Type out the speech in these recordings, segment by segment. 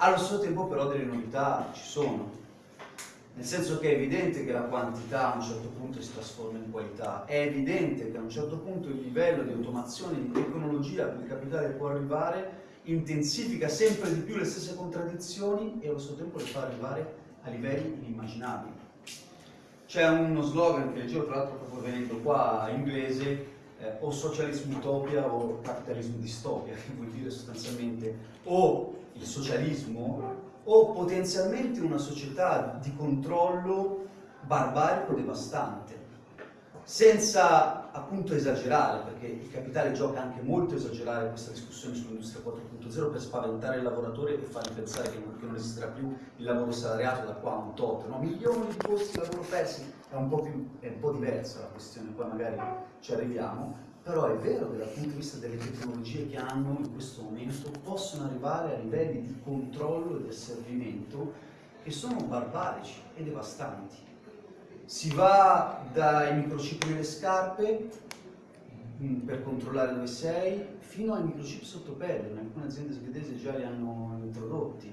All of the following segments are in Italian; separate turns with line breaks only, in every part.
Allo stesso tempo però delle novità ci sono, nel senso che è evidente che la quantità a un certo punto si trasforma in qualità, è evidente che a un certo punto il livello di automazione, di tecnologia a cui il capitale può arrivare intensifica sempre di più le stesse contraddizioni e allo stesso tempo le fa arrivare a livelli inimmaginabili. C'è uno slogan che leggevo tra l'altro proprio venendo qua in inglese, eh, o socialismo utopia o capitalismo distopia, che vuol dire sostanzialmente o il socialismo o potenzialmente una società di controllo barbarico devastante, senza appunto esagerare, perché il capitale gioca anche molto esagerare questa discussione sull'industria 4.0 per spaventare il lavoratore e fargli pensare che non, che non, esisterà più il lavoro salariato da qua a un tot, no? milioni di posti di lavoro persi, è un, più, è un po' diversa la questione, poi magari ci arriviamo, però è vero che dal punto di vista delle tecnologie che hanno in questo momento possono arrivare a livelli di controllo e di asservimento che sono barbarici e devastanti. Si va dai microchip nelle scarpe mm, per controllare dove sei, fino ai microchip sotto pelle, alcune aziende svedesi già li hanno introdotti,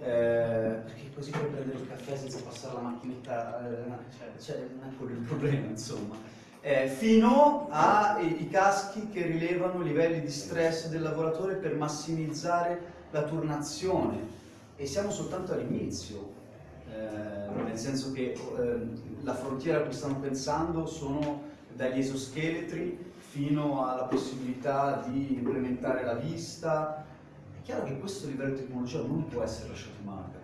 eh, perché così puoi prendere il caffè senza passare la macchinetta, eh, cioè, cioè non è quello il problema insomma. Eh, fino ai caschi che rilevano i livelli di stress del lavoratore per massimizzare la turnazione. E siamo soltanto all'inizio, eh, nel senso che eh, la frontiera a cui stanno pensando sono dagli esoscheletri fino alla possibilità di implementare la vista. È chiaro che questo livello di tecnologia non può essere lasciato in mano al.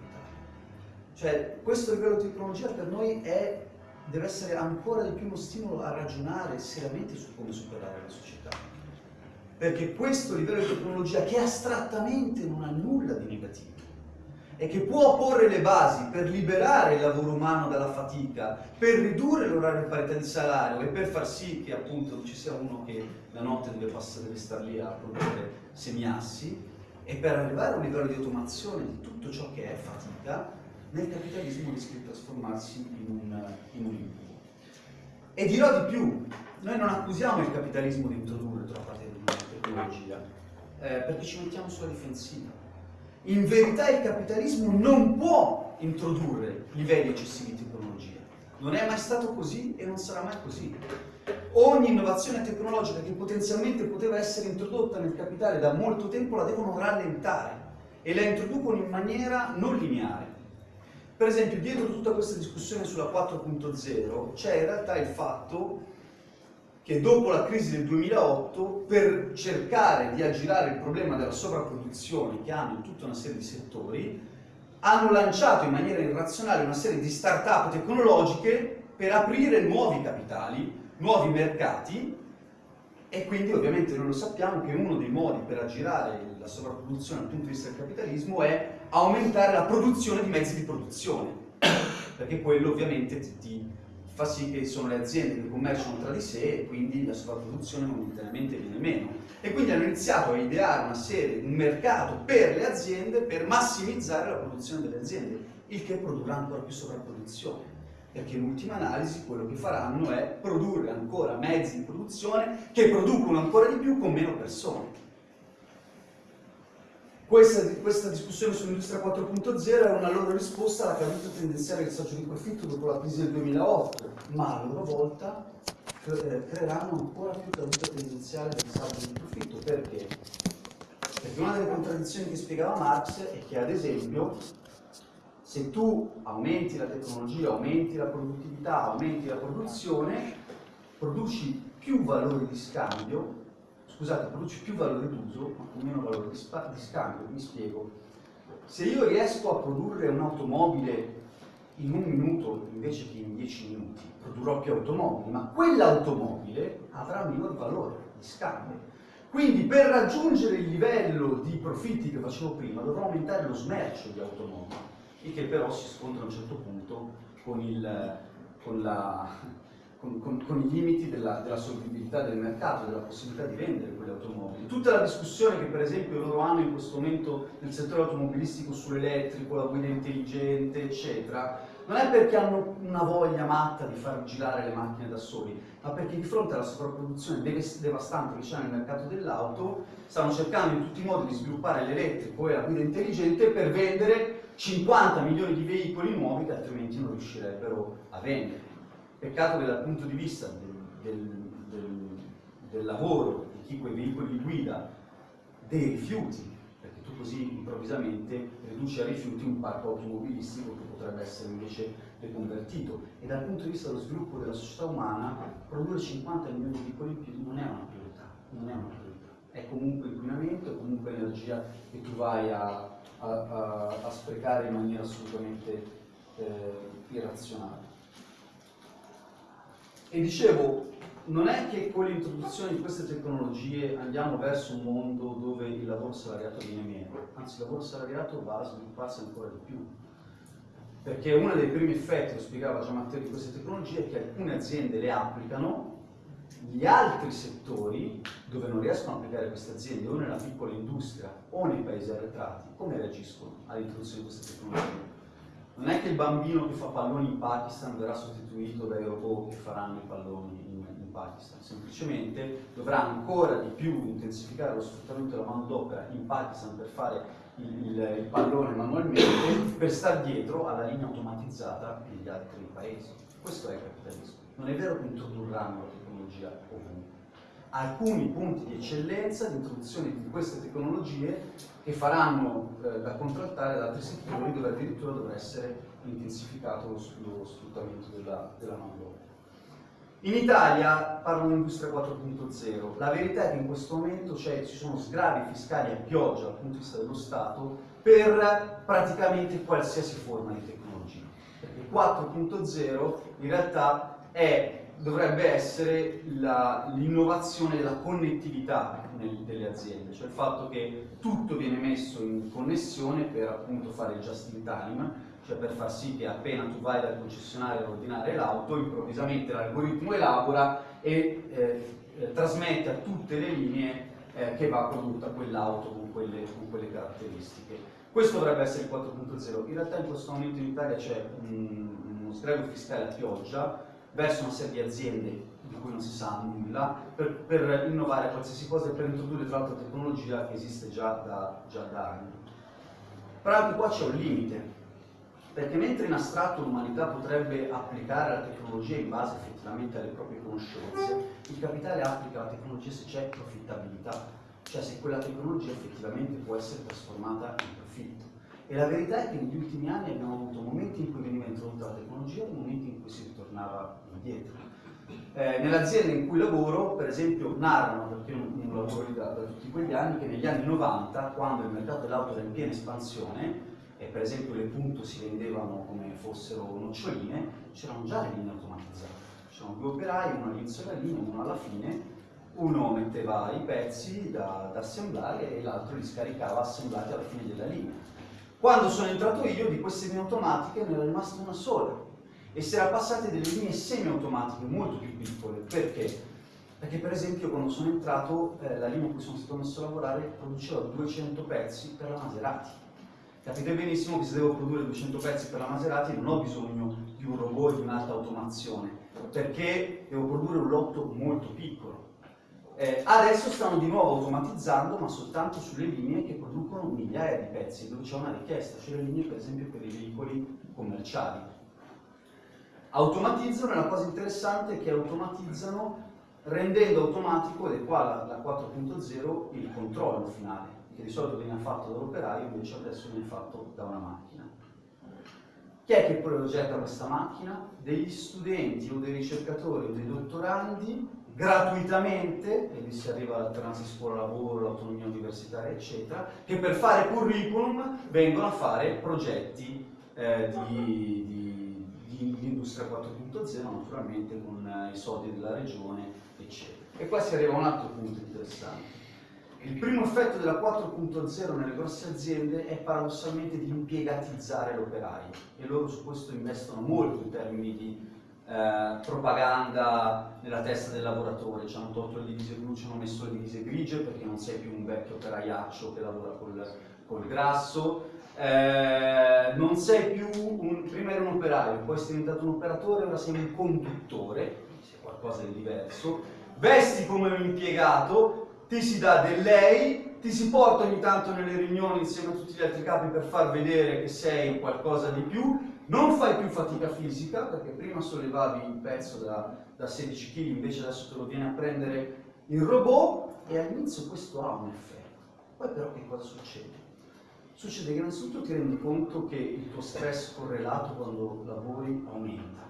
Cioè, questo livello di tecnologia per noi è deve essere ancora di più uno stimolo a ragionare seriamente su come superare la società. Perché questo livello di tecnologia, che astrattamente non ha nulla di negativo, e che può porre le basi per liberare il lavoro umano dalla fatica, per ridurre l'orario di parità di salario e per far sì che appunto ci sia uno che la notte deve, passare, deve stare lì a produrre semiassi, e per arrivare a un livello di automazione di tutto ciò che è fatica, nel capitalismo rischia di trasformarsi in un, in un incubo. E dirò di più, noi non accusiamo il capitalismo di introdurre troppa tecnologia, eh, perché ci mettiamo sulla difensiva. In verità il capitalismo non può introdurre livelli eccessivi di tecnologia. Non è mai stato così e non sarà mai così. Ogni innovazione tecnologica che potenzialmente poteva essere introdotta nel capitale da molto tempo la devono rallentare e la introducono in maniera non lineare. Per esempio, dietro tutta questa discussione sulla 4.0 c'è in realtà il fatto che dopo la crisi del 2008, per cercare di aggirare il problema della sovrapproduzione che hanno in tutta una serie di settori, hanno lanciato in maniera irrazionale una serie di start-up tecnologiche per aprire nuovi capitali, nuovi mercati. E quindi ovviamente noi lo sappiamo che uno dei modi per aggirare la sovrapproduzione dal punto di vista del capitalismo è aumentare la produzione di mezzi di produzione, perché quello ovviamente ti, ti fa sì che sono le aziende che commerciano tra di sé e quindi la sovrapproduzione momentaneamente viene meno. E quindi hanno iniziato a ideare una serie, un mercato per le aziende per massimizzare la produzione delle aziende, il che produrrà ancora più sovrapproduzione perché in ultima analisi quello che faranno è produrre ancora mezzi di produzione che producono ancora di più con meno persone. Questa, questa discussione sull'industria 4.0 è una loro risposta alla caduta tendenziale del saggio di profitto dopo la crisi del 2008, ma a loro volta eh, creeranno ancora più caduta tendenziale del saggio di profitto. Perché? Perché una delle contraddizioni che spiegava Marx è che ad esempio se tu aumenti la tecnologia, aumenti la produttività, aumenti la produzione, produci più valore di scambio, scusate, produci più valore d'uso, ma con meno valore di, di scambio, mi spiego. Se io riesco a produrre un'automobile in un minuto invece che in dieci minuti, produrrò più automobili, ma quell'automobile avrà minor valore di scambio. Quindi per raggiungere il livello di profitti che facevo prima dovrò aumentare lo smercio di automobili il che però si scontra a un certo punto con, il, con, la, con, con i limiti della, della solvibilità del mercato, della possibilità di vendere quelle automobili. Tutta la discussione che per esempio loro hanno in questo momento nel settore automobilistico sull'elettrico, la guida intelligente, eccetera, non è perché hanno una voglia matta di far girare le macchine da soli, ma perché di fronte alla sovrapproduzione devastante che c'è nel mercato dell'auto, stanno cercando in tutti i modi di sviluppare l'elettrico e la guida intelligente per vendere 50 milioni di veicoli nuovi che altrimenti non riuscirebbero a vendere. Peccato che dal punto di vista del, del, del, lavoro di chi quei veicoli li guida, dei rifiuti, perché tu così improvvisamente riduci a rifiuti un parco automobilistico che potrebbe essere invece deconvertito. E dal punto di vista dello sviluppo della società umana, produrre 50 milioni di veicoli in più non è una priorità, non è una priorità. È comunque inquinamento, è comunque energia che tu vai a, a, a, a sprecare in maniera assolutamente eh, irrazionale. E dicevo, non è che con l'introduzione di queste tecnologie andiamo verso un mondo dove il lavoro salariato viene meno, anzi il lavoro salariato va a svilupparsi ancora di più. Perché uno dei primi effetti, lo spiegava già Matteo, di queste tecnologie è che alcune aziende le applicano, gli altri settori dove non riescono a applicare queste aziende, o nella piccola industria o nei paesi arretrati, come reagiscono all'introduzione di queste tecnologie? Non è che il bambino che fa palloni in Pakistan verrà sostituito dai robot che faranno i palloni in, in Pakistan, semplicemente dovrà ancora di più intensificare lo sfruttamento della manodopera in Pakistan per fare il, il, il pallone manualmente, per stare dietro alla linea automatizzata negli altri paesi. Questo è il capitalismo. Non è vero che introdurranno la tecnologia ovunque alcuni punti di eccellenza di introduzione di queste tecnologie che faranno eh, da contrattare ad altri settori dove addirittura dovrà essere intensificato lo, lo sfruttamento della, della manodopera. In Italia parlano di industria 4.0, la verità è che in questo momento ci sono sgravi fiscali a pioggia dal punto di vista dello Stato per praticamente qualsiasi forma di tecnologia. Perché 4.0 in realtà è dovrebbe essere l'innovazione della connettività nel, delle aziende, cioè il fatto che tutto viene messo in connessione per appunto fare il just in time, cioè per far sì che appena tu vai dal concessionario a ordinare l'auto, improvvisamente l'algoritmo elabora e eh, eh, trasmette a tutte le linee eh, che va prodotta quell'auto con quelle, con quelle caratteristiche. Questo dovrebbe essere il 4.0, in realtà in questo momento in Italia c'è un, uno sgravio fiscale a pioggia, verso una serie di aziende di cui non si sa nulla per, per innovare qualsiasi cosa e per introdurre tra l'altro tecnologia che esiste già da, già da anni. Però anche qua c'è un limite, perché mentre in astratto l'umanità potrebbe applicare la tecnologia in base effettivamente alle proprie conoscenze, il capitale applica la tecnologia se c'è profittabilità, cioè se quella tecnologia effettivamente può essere trasformata in profitto. E la verità è che negli ultimi anni abbiamo avuto momenti in cui veniva introdotta la tecnologia e momenti in cui si ritornava indietro. Eh, Nell'azienda in cui lavoro, per esempio, narrano, perché io non, lavoro lì da, da, tutti quegli anni, che negli anni 90, quando il mercato dell'auto era in piena espansione, e per esempio le punto si vendevano come fossero noccioline, c'erano già le linee automatizzate. C'erano due operai, uno all'inizio della linea, uno alla fine, uno metteva i pezzi da, da assemblare e l'altro li scaricava assemblati alla fine della linea. Quando sono entrato io di queste linee automatiche ne era rimasta una sola e si era passati delle linee semi-automatiche molto più piccole. Perché? Perché per esempio quando sono entrato eh, la linea in cui sono stato messo a lavorare produceva 200 pezzi per la Maserati. Capite benissimo che se devo produrre 200 pezzi per la Maserati non ho bisogno di un robot di un'alta automazione, perché devo produrre un lotto molto piccolo. Eh, adesso stanno di nuovo automatizzando, ma soltanto sulle linee che producono migliaia di pezzi, dove c'è una richiesta, cioè le linee per esempio per i veicoli commerciali. Automatizzano e la cosa interessante è che automatizzano rendendo automatico, ed è qua la, la 4.0, il controllo finale, che di solito viene fatto dall'operaio, invece adesso viene fatto da una macchina. Chi è che progetta questa macchina? Degli studenti o dei ricercatori o dei dottorandi gratuitamente, e lì si arriva all'alternanza scuola-lavoro, l'autonomia universitaria, eccetera, che per fare curriculum vengono a fare progetti eh, di, di, di, di, industria 4.0, naturalmente con eh, i soldi della regione, eccetera. E qua si arriva a un altro punto interessante. Il primo effetto della 4.0 nelle grosse aziende è paradossalmente di impiegatizzare l'operaio e loro su questo investono molto in termini di eh, propaganda nella testa del lavoratore, ci hanno tolto le divise blu, ci hanno messo le divise grigie perché non sei più un vecchio operaiaccio che lavora col, col grasso, eh, non sei più un, prima eri un operaio, poi sei diventato un operatore, ora sei un conduttore, sei qualcosa di diverso, vesti come un impiegato, ti si dà del lei, ti si porta ogni tanto nelle riunioni insieme a tutti gli altri capi per far vedere che sei qualcosa di più, non fai più fatica fisica, perché prima sollevavi il pezzo da, da 16 kg, invece adesso te lo viene a prendere il robot, e all'inizio questo ha un effetto. Poi però che cosa succede? Succede che innanzitutto ti rendi conto che il tuo stress correlato quando lavori aumenta,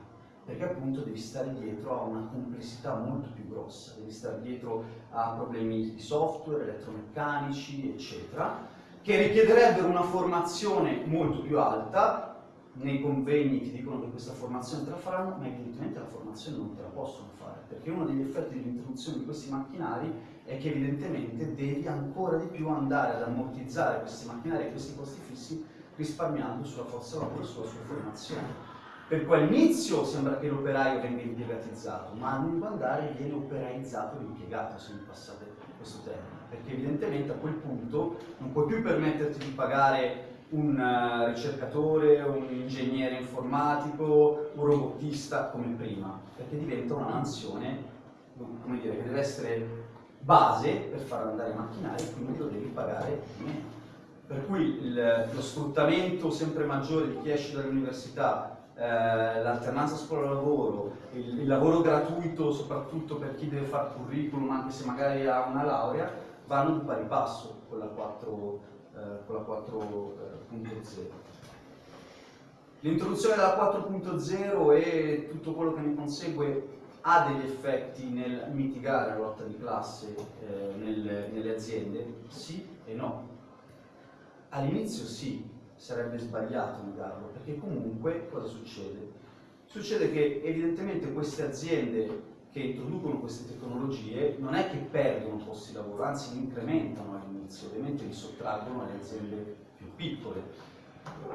perché appunto devi stare dietro a una complessità molto più grossa, devi stare dietro a problemi di software, elettromeccanici, eccetera, che richiederebbero una formazione molto più alta, nei convegni ti dicono che questa formazione te la faranno, ma evidentemente la formazione non te la possono fare, perché uno degli effetti dell'introduzione di questi macchinari è che evidentemente devi ancora di più andare ad ammortizzare questi macchinari e questi costi fissi risparmiando sulla forza lavoro e sulla sua formazione. Per cui all'inizio sembra che l'operaio venga impiegatizzato, ma a lungo andare viene operaizzato l'impiegato, se mi passate questo termine, perché evidentemente a quel punto non puoi più permetterti di pagare un eh, ricercatore, un ingegnere informatico, un robotista come prima, perché diventa una mansione come dire, che deve essere base per far andare i macchinari e quindi lo devi pagare meno. Per cui il, lo sfruttamento sempre maggiore di chi esce dall'università, eh, l'alternanza scuola-lavoro, il, il, lavoro gratuito soprattutto per chi deve fare curriculum anche se magari ha una laurea, vanno di pari passo con la 4 eh, con la 4.0. L'introduzione della 4.0 e tutto quello che ne consegue ha degli effetti nel mitigare la lotta di classe eh, nelle, nelle aziende? Sì e no. All'inizio sì, sarebbe sbagliato negarlo, perché comunque cosa succede? Succede che evidentemente queste aziende che introducono queste tecnologie non è che perdono posti di lavoro, anzi li incrementano all'inizio, ovviamente li sottraggono alle aziende più piccole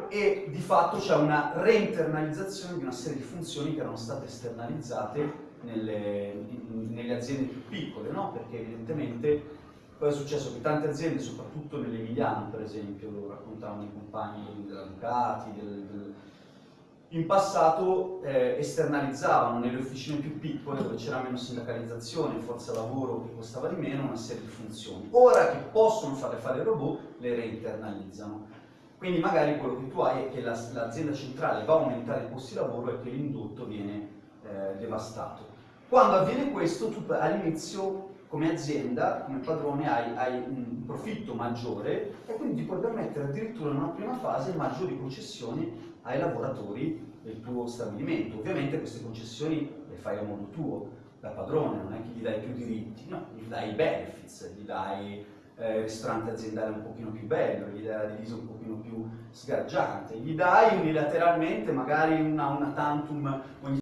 e di fatto c'è una reinternalizzazione di una serie di funzioni che erano state esternalizzate nelle, nelle aziende più piccole, no? perché evidentemente poi è successo che tante aziende, soprattutto nell'Emiliano per esempio, lo raccontavano i compagni della Ducati, del, del in passato eh, esternalizzavano nelle officine più piccole dove c'era meno sindacalizzazione, forza lavoro che costava di meno, una serie di funzioni. Ora che possono fare fare il robot, le reinternalizzano. Quindi magari quello che tu hai è che l'azienda centrale va a aumentare i posti di lavoro e che l'indotto viene eh, devastato. Quando avviene questo, tu all'inizio come azienda, come padrone, hai, hai, un profitto maggiore e quindi ti puoi permettere addirittura in una prima fase maggiori concessioni ai lavoratori del tuo stabilimento. Ovviamente queste concessioni le fai a modo tuo, da padrone, non è che gli dai più diritti, no, gli dai i benefits, gli dai eh, il ristorante aziendale un pochino più bello, gli dai la divisa un pochino più sgargiante, gli dai unilateralmente magari una, una tantum ogni